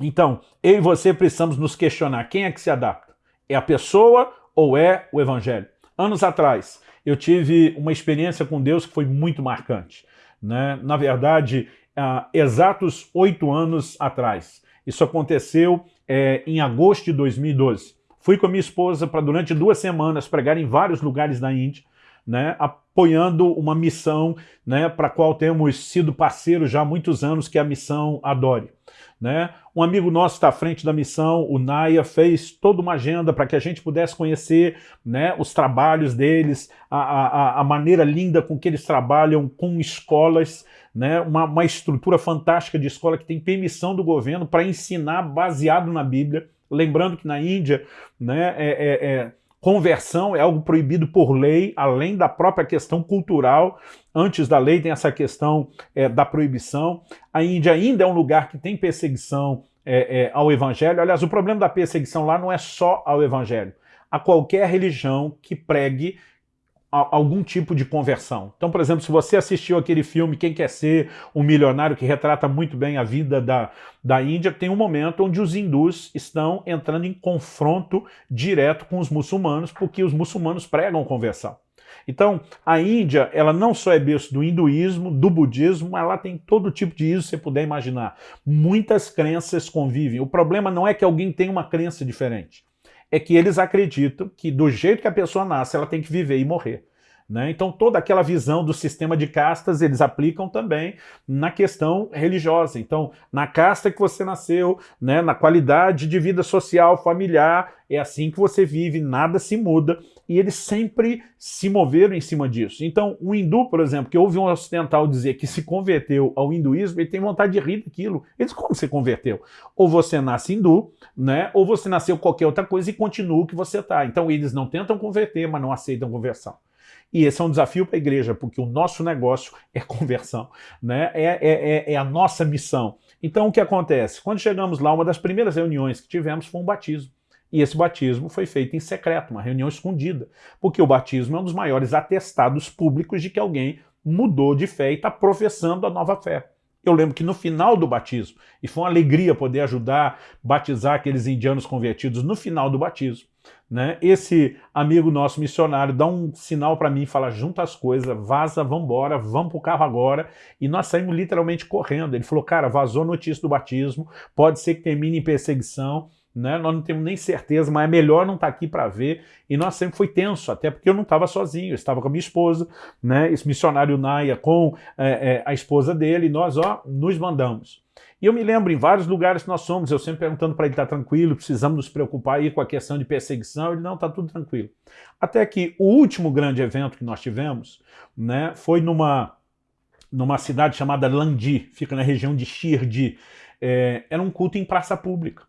Então, eu e você precisamos nos questionar, quem é que se adapta? É a pessoa ou é o evangelho? Anos atrás, eu tive uma experiência com Deus que foi muito marcante. Né? Na verdade, há exatos oito anos atrás. Isso aconteceu é, em agosto de 2012. Fui com a minha esposa para durante duas semanas pregar em vários lugares da Índia, né, apoiando uma missão né, para a qual temos sido parceiros já há muitos anos, que é a missão Adore. Né? Um amigo nosso está à frente da missão, o Naya, fez toda uma agenda para que a gente pudesse conhecer né, os trabalhos deles, a, a, a, maneira linda com que eles trabalham com escolas, né, uma, uma estrutura fantástica de escola que tem permissão do governo para ensinar baseado na Bíblia. Lembrando que na Índia né, é, é, é Conversão é algo proibido por lei, além da própria questão cultural. Antes da lei tem essa questão é, da proibição. A Índia ainda é um lugar que tem perseguição é, ao evangelho. Aliás, o problema da perseguição lá não é só ao evangelho. A qualquer religião que pregue algum tipo de conversão. Então, por exemplo, se você assistiu aquele filme Quem Quer Ser um Milionário, que retrata muito bem a vida da, da Índia, tem um momento onde os hindus estão entrando em confronto direto com os muçulmanos, porque os muçulmanos pregam conversão. Então, a Índia, ela não só é berço do hinduísmo, do budismo, ela tem todo tipo de isso que você puder imaginar. Muitas crenças convivem. O problema não é que alguém tem uma crença diferente é que eles acreditam que do jeito que a pessoa nasce, ela tem que viver e morrer. Né? Então toda aquela visão do sistema de castas eles aplicam também na questão religiosa. Então na casta que você nasceu, né, na qualidade de vida social, familiar, é assim que você vive, nada se muda e eles sempre se moveram em cima disso. Então o hindu, por exemplo, que ouve um ocidental dizer que se converteu ao hinduísmo, ele tem vontade de rir daquilo. Eles como você converteu? Ou você nasce hindu, né, ou você nasceu qualquer outra coisa e continua o que você está. Então eles não tentam converter, mas não aceitam conversão. E esse é um desafio para a igreja, porque o nosso negócio é conversão, né? É, é, é, é, a nossa missão. Então o que acontece? Quando chegamos lá, uma das primeiras reuniões que tivemos foi um batismo. E esse batismo foi feito em secreto, uma reunião escondida, porque o batismo é um dos maiores atestados públicos de que alguém mudou de fé e está professando a nova fé. Eu lembro que no final do batismo, e foi uma alegria poder ajudar, batizar aqueles indianos convertidos no final do batismo, né? Esse amigo nosso missionário dá um sinal para mim, fala, junta as coisas, vaza, vamos embora, vamos pro carro agora, e nós saímos literalmente correndo. Ele falou, cara, vazou notícia do batismo, pode ser que termine em perseguição, né? nós não temos nem certeza, mas é melhor não estar tá aqui para ver. E nós sempre foi tenso, até porque eu não estava sozinho, eu estava com a minha esposa, né? esse missionário Naia com é, é, a esposa dele, e nós ó, nos mandamos. E eu me lembro, em vários lugares que nós somos, eu sempre perguntando para ele, está tranquilo, precisamos nos preocupar aí com a questão de perseguição, ele, não, está tudo tranquilo. Até que o último grande evento que nós tivemos né, foi numa, numa cidade chamada Landi, fica na região de Shirdi, é, era um culto em praça pública.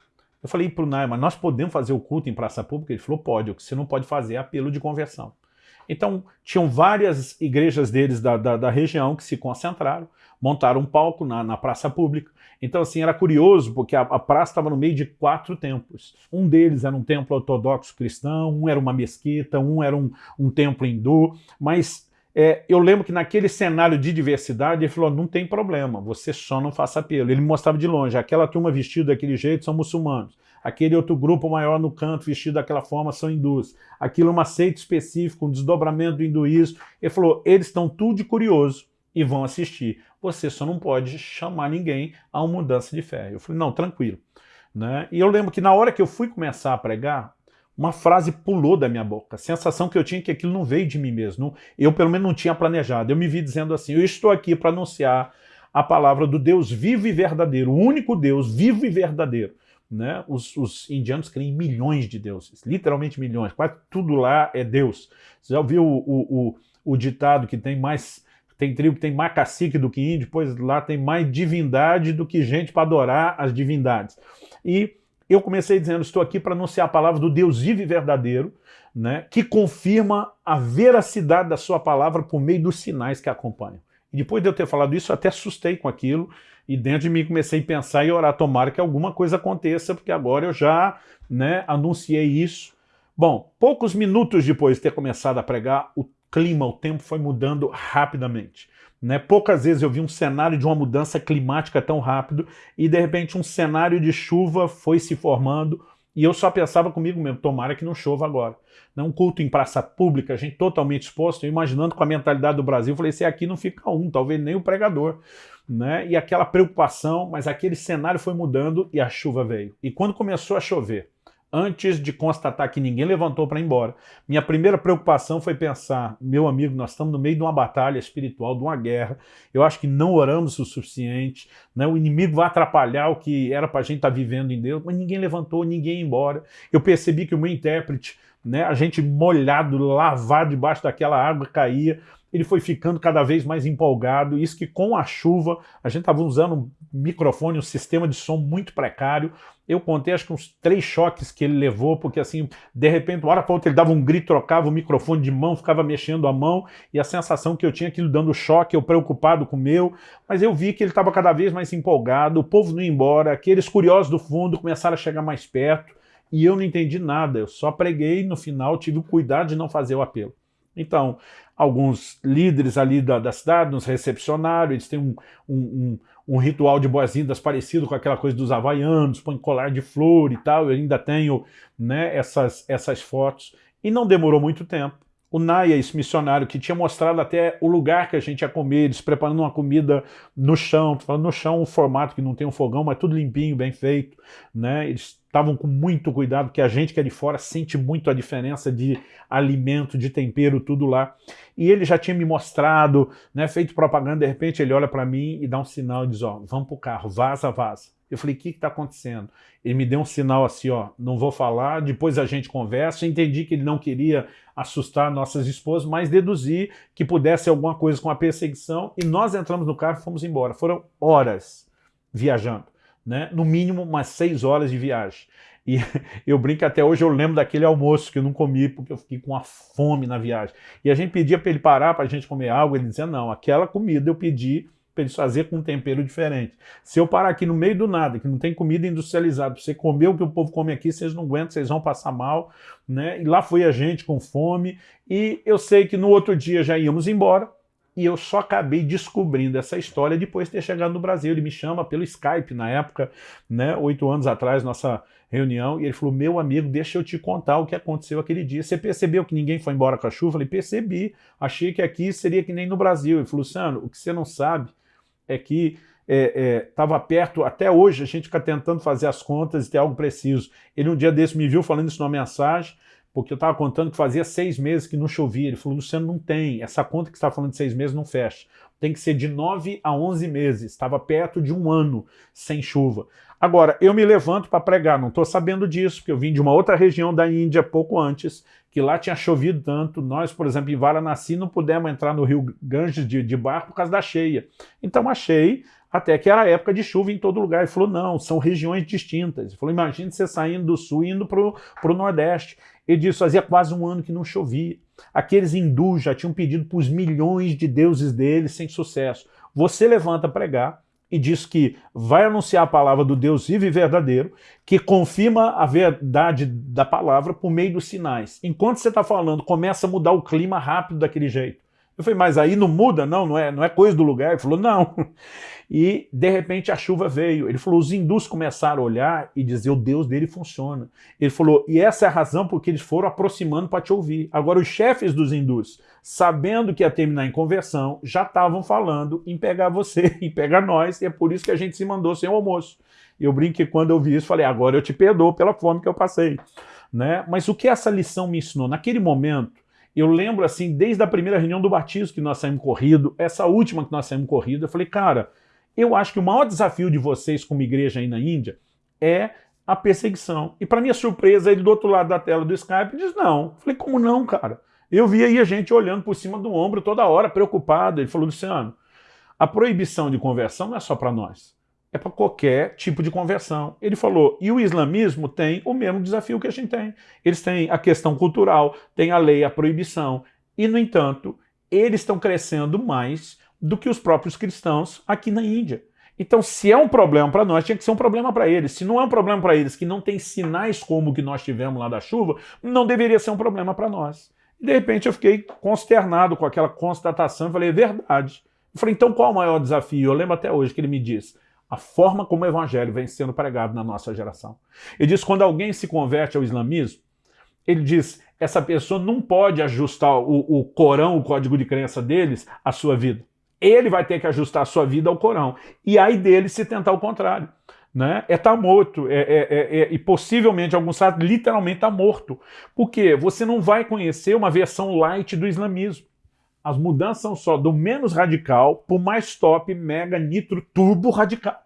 Eu falei para o Nai, mas nós podemos fazer o culto em praça pública? Ele falou, pode, o que você não pode fazer é apelo de conversão. Então, tinham várias igrejas deles da, da, da região que se concentraram, montaram um palco na, na praça pública. Então, assim, era curioso, porque a, a praça estava no meio de quatro templos. Um deles era um templo ortodoxo cristão, um era uma mesquita, um era um, um templo hindu, mas é, eu lembro que naquele cenário de diversidade, ele falou, não tem problema, você só não faça apelo. Ele mostrava de longe, aquela turma vestida daquele jeito são muçulmanos, aquele outro grupo maior no canto vestido daquela forma são hindus, aquilo é uma seita específica, um desdobramento do hinduísmo. Ele falou, eles estão tudo de curioso e vão assistir. Você só não pode chamar ninguém a uma mudança de fé. Eu falei, não, tranquilo. Né? E eu lembro que na hora que eu fui começar a pregar, uma frase pulou da minha boca. A sensação que eu tinha é que aquilo não veio de mim mesmo. Eu, pelo menos, não tinha planejado. Eu me vi dizendo assim, eu estou aqui para anunciar a palavra do Deus vivo e verdadeiro, o único Deus vivo e verdadeiro. Né? Os, os, indianos creem em milhões de deuses, literalmente milhões, quase tudo lá é Deus. Você já ouviu o, o, o, o ditado que tem mais tem tribo que tem mais cacique do que índio, pois lá tem mais divindade do que gente para adorar as divindades. E eu comecei dizendo, estou aqui para anunciar a palavra do Deus vivo e verdadeiro, né, que confirma a veracidade da sua palavra por meio dos sinais que acompanham. E depois de eu ter falado isso, eu até assustei com aquilo, e dentro de mim comecei a pensar e orar, tomara que alguma coisa aconteça, porque agora eu já né, anunciei isso. Bom, poucos minutos depois de ter começado a pregar, o clima, o tempo foi mudando rapidamente. Né? Poucas vezes eu vi um cenário de uma mudança climática tão rápido e de repente um cenário de chuva foi se formando e eu só pensava comigo mesmo, tomara que não chova agora. Né? Um culto em praça pública, a gente totalmente exposto, imaginando com a mentalidade do Brasil, falei, se aqui não fica um, talvez nem o pregador. Né? E aquela preocupação, mas aquele cenário foi mudando e a chuva veio. E quando começou a chover, antes de constatar que ninguém levantou para ir embora. Minha primeira preocupação foi pensar, meu amigo, nós estamos no meio de uma batalha espiritual, de uma guerra, eu acho que não oramos o suficiente, né? o inimigo vai atrapalhar o que era para a gente estar tá vivendo em Deus, mas ninguém levantou, ninguém ia embora. Eu percebi que o meu intérprete, né, a gente molhado, lavado debaixo daquela água, caía, ele foi ficando cada vez mais empolgado, isso que com a chuva, a gente estava usando um microfone, um sistema de som muito precário, eu contei acho que uns três choques que ele levou, porque assim, de repente, uma hora para outra ele dava um grito, trocava o microfone de mão, ficava mexendo a mão, e a sensação que eu tinha aquilo dando choque, eu preocupado com o meu, mas eu vi que ele estava cada vez mais empolgado, o povo não ia embora, aqueles curiosos do fundo começaram a chegar mais perto, e eu não entendi nada, eu só preguei no final tive o cuidado de não fazer o apelo. Então, alguns líderes ali da, da cidade nos recepcionaram, eles têm um, um, um, um ritual de boas-vindas parecido com aquela coisa dos havaianos, põe colar de flor e tal, eu ainda tenho né, essas, essas fotos, e não demorou muito tempo. O Naya, esse missionário, que tinha mostrado até o lugar que a gente ia comer, eles preparando uma comida no chão, falando no chão um formato que não tem um fogão, mas tudo limpinho, bem feito, né? Eles estavam com muito cuidado, porque a gente que é de fora sente muito a diferença de alimento, de tempero, tudo lá. E ele já tinha me mostrado, né, feito propaganda, de repente ele olha para mim e dá um sinal e diz, ó, vamos pro carro, vaza, vaza. Eu falei, o que está acontecendo? Ele me deu um sinal assim, ó, não vou falar, depois a gente conversa. Entendi que ele não queria assustar nossas esposas, mas deduzi que pudesse alguma coisa com a perseguição. E nós entramos no carro e fomos embora. Foram horas viajando né? no mínimo umas seis horas de viagem. E eu brinco até hoje, eu lembro daquele almoço que eu não comi porque eu fiquei com a fome na viagem. E a gente pedia para ele parar para a gente comer algo, ele dizia, não, aquela comida eu pedi para eles fazer com um tempero diferente. Se eu parar aqui no meio do nada, que não tem comida industrializada, você comer o que o povo come aqui, vocês não aguentam, vocês vão passar mal, né? E lá foi a gente com fome, e eu sei que no outro dia já íamos embora, e eu só acabei descobrindo essa história depois de ter chegado no Brasil. Ele me chama pelo Skype na época, né, oito anos atrás, nossa reunião, e ele falou, meu amigo, deixa eu te contar o que aconteceu aquele dia. Você percebeu que ninguém foi embora com a chuva? Eu falei, percebi, achei que aqui seria que nem no Brasil. Ele falou, Luciano, o que você não sabe é que estava é, é, perto, até hoje a gente fica tentando fazer as contas e ter algo preciso. Ele um dia desse me viu falando isso numa mensagem, porque eu estava contando que fazia seis meses que não chovia. Ele falou, Luciano, não tem, essa conta que você está falando de seis meses não fecha. Tem que ser de nove a onze meses, estava perto de um ano sem chuva. Agora, eu me levanto para pregar, não estou sabendo disso, porque eu vim de uma outra região da Índia pouco antes, que lá tinha chovido tanto. Nós, por exemplo, em Varanasi, não pudemos entrar no rio Ganges de, de barco por causa da cheia. Então achei até que era época de chuva em todo lugar. Ele falou, não, são regiões distintas. Ele falou, imagine você saindo do sul e indo para o Nordeste. Ele disse, fazia quase um ano que não chovia. Aqueles hindus já tinham pedido para os milhões de deuses deles sem sucesso. Você levanta a pregar e diz que vai anunciar a palavra do Deus vivo e verdadeiro, que confirma a verdade da palavra por meio dos sinais. Enquanto você está falando, começa a mudar o clima rápido daquele jeito. Eu falei, mas aí não muda? Não, não é, não é coisa do lugar. Ele falou, não. E, de repente, a chuva veio. Ele falou, os hindus começaram a olhar e dizer, o Deus dele funciona. Ele falou, e essa é a razão porque eles foram aproximando para te ouvir. Agora, os chefes dos hindus, sabendo que ia terminar em conversão, já estavam falando em pegar você, em pegar nós, e é por isso que a gente se mandou sem o almoço. Eu brinquei quando eu vi isso, falei, agora eu te perdoo pela fome que eu passei. Né? Mas o que essa lição me ensinou? Naquele momento, eu lembro assim, desde a primeira reunião do batismo que nós saímos corrido, essa última que nós saímos corrido, eu falei, cara, eu acho que o maior desafio de vocês como igreja aí na Índia é a perseguição. E para minha surpresa, ele do outro lado da tela do Skype diz, não. Falei, como não, cara? Eu vi aí a gente olhando por cima do ombro toda hora, preocupado. Ele falou, Luciano, a proibição de conversão não é só para nós, é para qualquer tipo de conversão. Ele falou, e o islamismo tem o mesmo desafio que a gente tem. Eles têm a questão cultural, tem a lei, a proibição, e, no entanto, eles estão crescendo mais do que os próprios cristãos aqui na Índia. Então, se é um problema para nós, tinha que ser um problema para eles. Se não é um problema para eles, que não tem sinais como o que nós tivemos lá da chuva, não deveria ser um problema para nós. De repente, eu fiquei consternado com aquela constatação e falei, é verdade. Eu falei, então qual o maior desafio? Eu lembro até hoje que ele me disse, a forma como o evangelho vem sendo pregado na nossa geração. Ele diz, quando alguém se converte ao islamismo, ele diz, essa pessoa não pode ajustar o, o Corão, o código de crença deles, à sua vida ele vai ter que ajustar sua vida ao Corão. E aí dele se tentar o contrário. Né? É tá morto, é, é, é, é, e possivelmente, alguns casos, literalmente está morto. Porque você não vai conhecer uma versão light do islamismo. As mudanças são só do menos radical para o mais top, mega, nitro, turbo radical.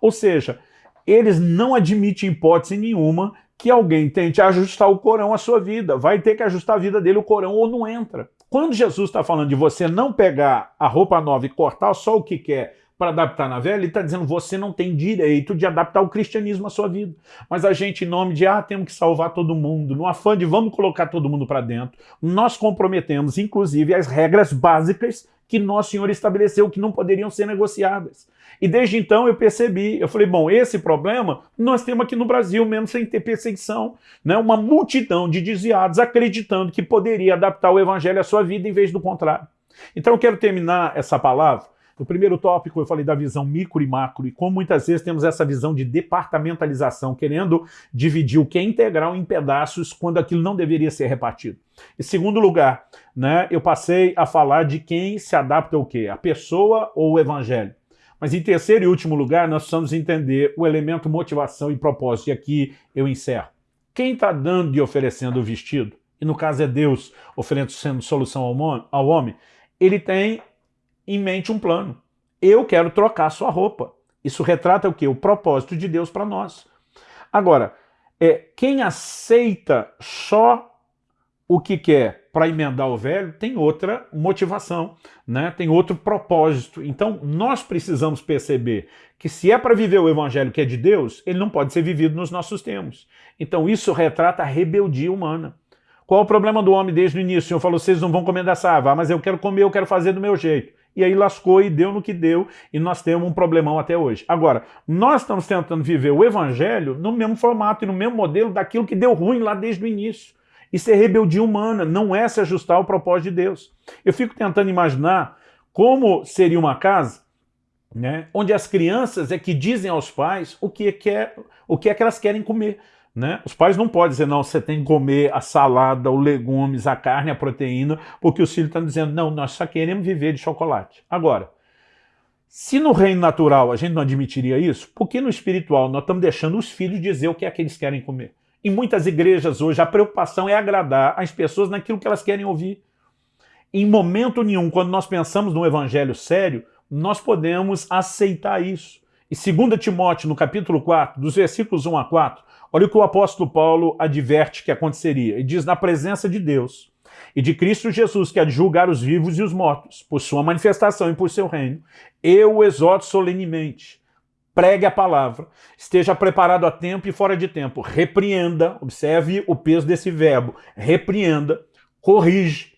Ou seja, eles não admitem hipótese nenhuma que alguém tente ajustar o Corão à sua vida. Vai ter que ajustar a vida dele o Corão ou não entra. Quando Jesus está falando de você não pegar a roupa nova e cortar só o que quer para adaptar na velha, ele está dizendo você não tem direito de adaptar o cristianismo à sua vida. Mas a gente, em nome de, ah, temos que salvar todo mundo, no afã de vamos colocar todo mundo para dentro, nós comprometemos, inclusive, as regras básicas que nosso Senhor estabeleceu que não poderiam ser negociadas. E desde então eu percebi, eu falei, bom, esse problema nós temos aqui no Brasil, mesmo sem ter perseguição. Né? Uma multidão de desviados acreditando que poderia adaptar o evangelho à sua vida em vez do contrário. Então eu quero terminar essa palavra. No primeiro tópico eu falei da visão micro e macro, e como muitas vezes temos essa visão de departamentalização, querendo dividir o que é integral em pedaços quando aquilo não deveria ser repartido. Em segundo lugar, né, eu passei a falar de quem se adapta ao quê? A pessoa ou o evangelho? Mas em terceiro e último lugar, nós precisamos entender o elemento motivação e propósito. E aqui eu encerro. Quem está dando e oferecendo o vestido, e no caso é Deus oferecendo solução ao homem, ele tem em mente um plano. Eu quero trocar sua roupa. Isso retrata o quê? O propósito de Deus para nós. Agora, é, quem aceita só o que quer para emendar o velho tem outra motivação, né? tem outro propósito. Então nós precisamos perceber que se é para viver o evangelho que é de Deus, ele não pode ser vivido nos nossos termos. Então isso retrata a rebeldia humana. Qual o problema do homem desde o início? O Senhor falou, vocês não vão comer dessa árvore, ah, mas eu quero comer, eu quero fazer do meu jeito. E aí lascou e deu no que deu, e nós temos um problemão até hoje. Agora, nós estamos tentando viver o evangelho no mesmo formato e no mesmo modelo daquilo que deu ruim lá desde o início. Isso é rebeldia humana, não é se ajustar ao propósito de Deus. Eu fico tentando imaginar Como seria uma casa né, onde as crianças é que dizem aos pais o que, é, o que é que elas querem comer. Né? Os pais não podem dizer, não, você tem que comer a salada, os legumes, a carne, a proteína, porque os filhos estão dizendo, não, nós só queremos viver de chocolate. Agora, se no reino natural a gente não admitiria isso, por que no espiritual nós estamos deixando os filhos dizer o que é que eles querem comer? Em muitas igrejas hoje a preocupação é agradar as pessoas naquilo que elas querem ouvir. Em momento nenhum, quando nós pensamos num evangelho sério, nós podemos aceitar isso. E 2 Timóteo, no capítulo 4, dos versículos 1 a 4, olha o que o apóstolo Paulo adverte que aconteceria. E diz, na presença de Deus e de Cristo Jesus, que há de julgar os vivos e os mortos, por sua manifestação e por seu reino, eu o exorto solenemente. Pregue a palavra, esteja preparado a tempo e fora de tempo, repreenda, observe o peso desse verbo, repreenda, corrige,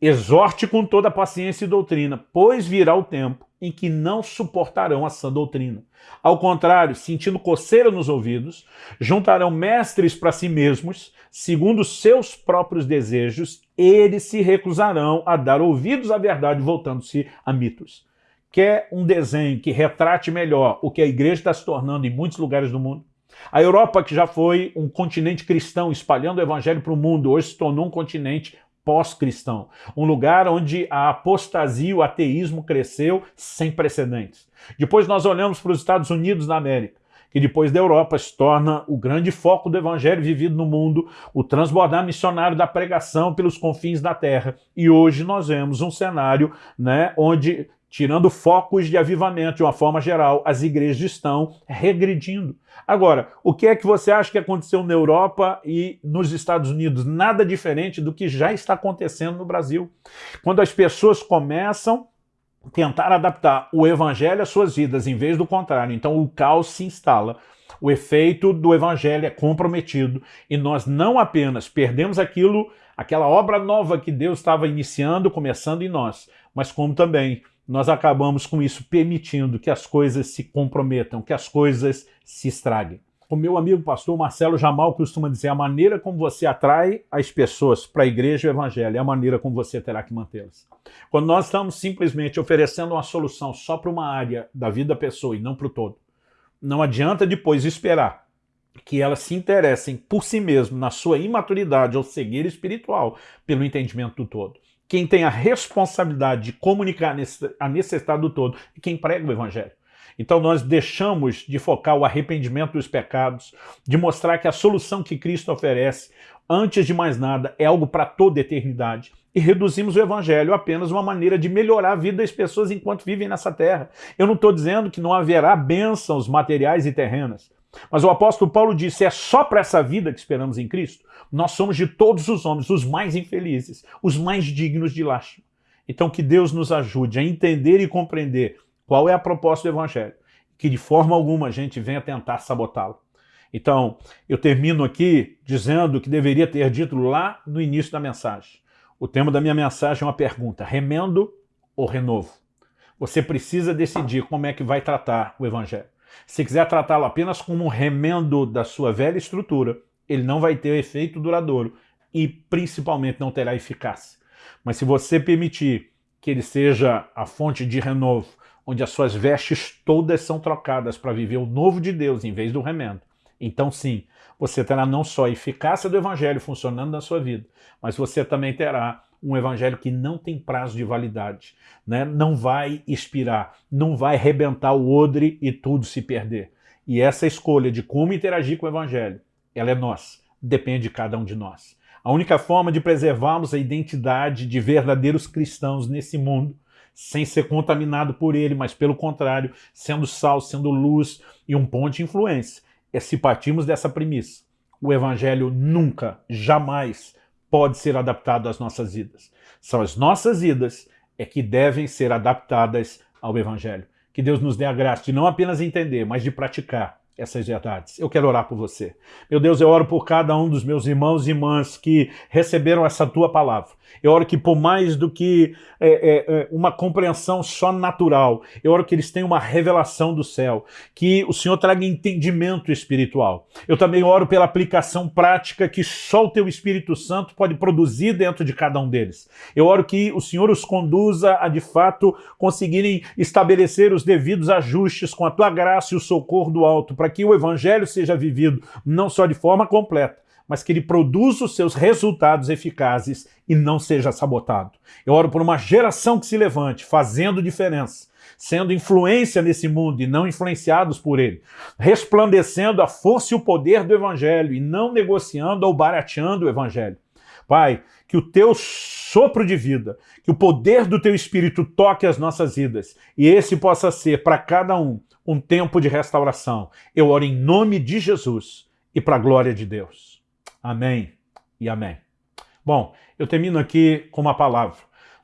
exorte com toda paciência e doutrina, pois virá o tempo em que não suportarão a sã doutrina. Ao contrário, sentindo coceira nos ouvidos, juntarão mestres para si mesmos, segundo seus próprios desejos, eles se recusarão a dar ouvidos à verdade, voltando-se a mitos. Quer um desenho que retrate melhor o que a igreja está se tornando em muitos lugares do mundo? A Europa, que já foi um continente cristão espalhando o evangelho para o mundo, hoje se tornou um continente pós-cristão. Um lugar onde a apostasia, o ateísmo cresceu sem precedentes. Depois nós olhamos para os Estados Unidos da América, que depois da Europa se torna o grande foco do evangelho vivido no mundo, o transbordar missionário da pregação pelos confins da terra. E hoje nós vemos um cenário né, onde tirando focos de avivamento de uma forma geral, as igrejas estão regredindo. Agora, o que é que você acha que aconteceu na Europa e nos Estados Unidos? Nada diferente do que já está acontecendo no Brasil. Quando as pessoas começam a tentar adaptar o evangelho às suas vidas, em vez do contrário, então o caos se instala. O efeito do evangelho é comprometido e nós não apenas perdemos aquilo, aquela obra nova que Deus estava iniciando, começando em nós, mas como também nós acabamos com isso permitindo que as coisas se comprometam, que as coisas se estraguem. O meu amigo pastor Marcelo Jamal costuma dizer a maneira como você atrai as pessoas para a igreja e o evangelho é a maneira como você terá que mantê-las. Quando nós estamos simplesmente oferecendo uma solução só para uma área da vida da pessoa e não para o todo, não adianta depois esperar que elas se interessem por si mesmo na sua imaturidade ou cegueira espiritual pelo entendimento do todo quem tem a responsabilidade de comunicar a necessidade do todo é quem prega o evangelho. Então nós deixamos de focar o arrependimento dos pecados, de mostrar que a solução que Cristo oferece, antes de mais nada, é algo para toda eternidade. E reduzimos o evangelho a apenas uma maneira de melhorar a vida das pessoas enquanto vivem nessa terra. Eu não estou dizendo que não haverá bênçãos materiais e terrenas. Mas o apóstolo Paulo disse, é só para essa vida que esperamos em Cristo? Nós somos de todos os homens os mais infelizes, os mais dignos de lástima. Então que Deus nos ajude a entender e compreender qual é a proposta do Evangelho, que de forma alguma a gente venha tentar sabotá-lo. Então, eu termino aqui dizendo que deveria ter dito lá no início da mensagem. O tema da minha mensagem é uma pergunta, remendo ou renovo? Você precisa decidir como é que vai tratar o Evangelho. Se quiser tratá-lo apenas como um remendo da sua velha estrutura, ele não vai ter efeito duradouro e principalmente não terá eficácia. Mas se você permitir que ele seja a fonte de renovo, onde as suas vestes todas são trocadas para viver o novo de Deus em vez do remendo, então sim, você terá não só a eficácia do evangelho funcionando na sua vida, mas você também terá um evangelho que não tem prazo de validade, né? não vai expirar, não vai rebentar o odre e tudo se perder. E essa escolha de como interagir com o evangelho, ela é nossa, depende de cada um de nós. A única forma de preservarmos a identidade de verdadeiros cristãos nesse mundo, sem ser contaminado por ele, mas pelo contrário, sendo sal, sendo luz e um ponto de influência, é se partirmos dessa premissa. O evangelho nunca, jamais pode ser adaptado às nossas vidas. São as nossas vidas é que devem ser adaptadas ao Evangelho. Que Deus nos dê a graça de não apenas entender, mas de praticar essas verdades. Eu quero orar por você. Meu Deus, eu oro por cada um dos meus irmãos e irmãs que receberam essa tua palavra. Eu oro que por mais do que é, é, é, uma compreensão só natural, eu oro que eles tenham uma revelação do céu, que o Senhor traga entendimento espiritual. Eu também oro pela aplicação prática que só o teu Espírito Santo pode produzir dentro de cada um deles. Eu oro que o Senhor os conduza a, de fato, conseguirem estabelecer os devidos ajustes com a tua graça e o socorro do alto, para que o Evangelho seja vivido não só de forma completa, mas que ele produza os seus resultados eficazes e não seja sabotado. Eu oro por uma geração que se levante, fazendo diferença, sendo influência nesse mundo e não influenciados por ele, resplandecendo a força e o poder do Evangelho e não negociando ou barateando o Evangelho. Pai, que o teu sopro de vida, que o poder do teu Espírito toque as nossas vidas e esse possa ser para cada um um tempo de restauração. Eu oro em nome de Jesus e para a glória de Deus. Amém e amém. Bom, eu termino aqui com uma palavra.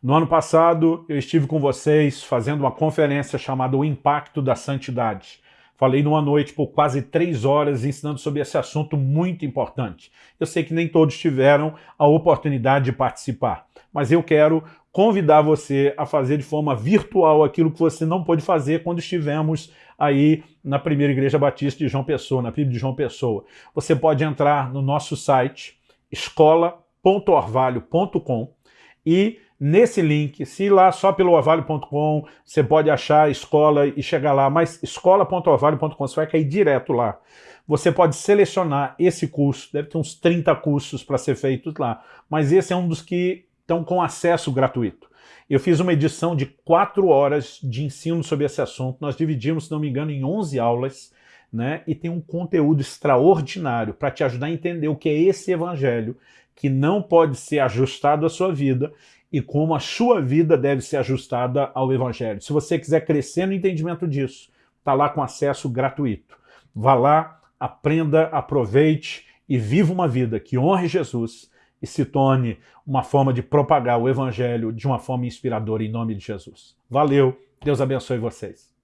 No ano passado, eu estive com vocês fazendo uma conferência chamada O Impacto da Santidade. Falei numa noite por quase três horas ensinando sobre esse assunto muito importante. Eu sei que nem todos tiveram a oportunidade de participar, mas eu quero convidar você a fazer de forma virtual aquilo que você não pôde fazer quando estivemos aí na primeira Igreja Batista de João Pessoa, na PIB de João Pessoa. Você pode entrar no nosso site, escola.orvalho.com e nesse link, se ir lá só pelo orvalho.com, você pode achar a escola e chegar lá, mas escola.orvalho.com, você vai cair direto lá. Você pode selecionar esse curso, deve ter uns 30 cursos para ser feitos lá, mas esse é um dos que estão com acesso gratuito. Eu fiz uma edição de quatro horas de ensino sobre esse assunto. Nós dividimos, se não me engano, em 11 aulas, né? E tem um conteúdo extraordinário para te ajudar a entender o que é esse evangelho, que não pode ser ajustado à sua vida e como a sua vida deve ser ajustada ao evangelho. Se você quiser crescer no entendimento disso, está lá com acesso gratuito. Vá lá, aprenda, aproveite e viva uma vida que honre Jesus e se torne uma forma de propagar o evangelho de uma forma inspiradora em nome de Jesus. Valeu, Deus abençoe vocês.